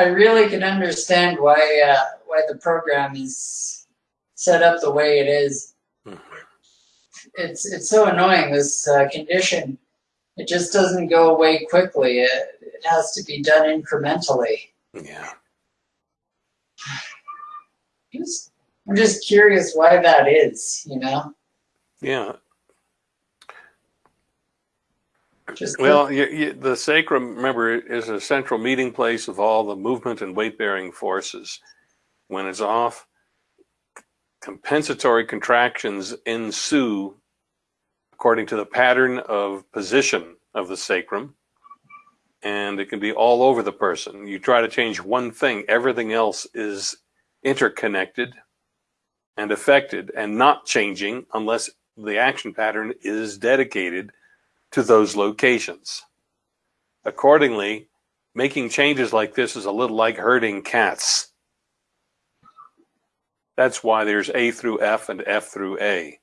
I really can understand why uh, why the program is set up the way it is. Mhm. It's it's so annoying this uh, condition. It just doesn't go away quickly. It, it has to be done incrementally. Yeah. Just, I'm just curious why that is. You know, Yeah. Just Well, you, you, the sacrum, remember, is a central meeting place of all the movement and weight bearing forces. When it's off, compensatory contractions ensue according to the pattern of position of the sacrum. And it can be all over the person. You try to change one thing, everything else is interconnected and affected and not changing unless the action pattern is dedicated to those locations. Accordingly, making changes like this is a little like herding cats. That's why there's A through F and F through A.